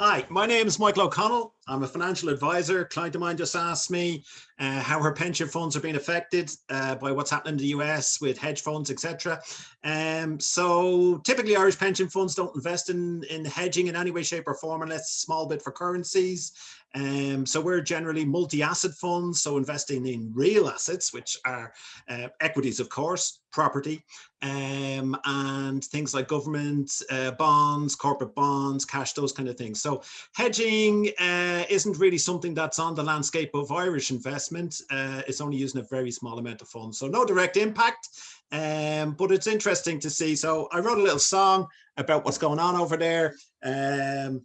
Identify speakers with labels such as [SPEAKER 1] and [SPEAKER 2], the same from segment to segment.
[SPEAKER 1] Hi, my name is Michael O'Connell. I'm a financial advisor. A client of mine just asked me uh, how her pension funds are being affected uh, by what's happening in the US with hedge funds, etc. Um, so typically Irish pension funds don't invest in, in hedging in any way, shape or form unless a small bit for currencies. Um, so we're generally multi-asset funds, so investing in real assets, which are uh, equities, of course, property, um, and things like government uh, bonds, corporate bonds, cash, those kind of things. So hedging uh, isn't really something that's on the landscape of Irish investment. Uh, it's only using a very small amount of funds. So no direct impact, um, but it's interesting to see. So I wrote a little song about what's going on over there. Um,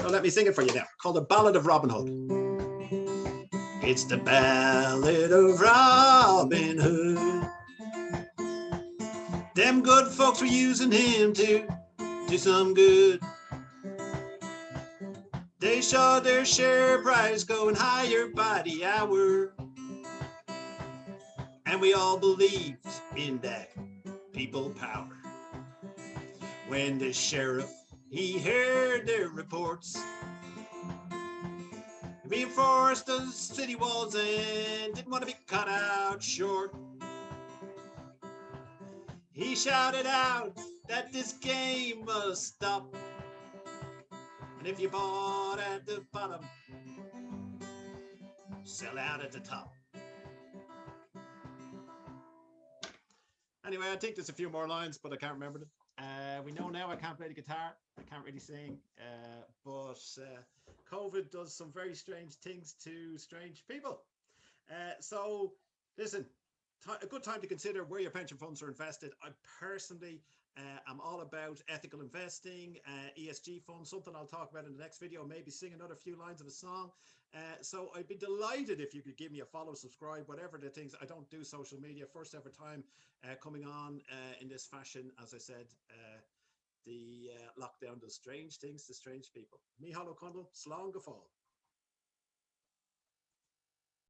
[SPEAKER 1] so let me sing it for you now, called The Ballad of Robin Hood. It's the ballad of Robin Hood. Them good folks were using him to do some good. They saw their share price going higher by the hour. And we all believed in that people power. When the sheriff he heard their reports. Reinforced the city walls and didn't want to be cut out short. He shouted out that this game must stop. And if you bought at the bottom, sell out at the top. Anyway, I think there's a few more lines, but I can't remember them. Uh, we know now I can't play the guitar. I can't really sing, uh, but uh, COVID does some very strange things to strange people. Uh, so listen, a good time to consider where your pension funds are invested. I personally uh, am all about ethical investing, uh, ESG funds, something I'll talk about in the next video, maybe sing another few lines of a song. Uh, so I'd be delighted if you could give me a follow, subscribe, whatever the things. I don't do social media. First ever time uh, coming on uh, in this fashion. As I said, uh, the lockdown does strange things to strange people. Ó Conghail, Slán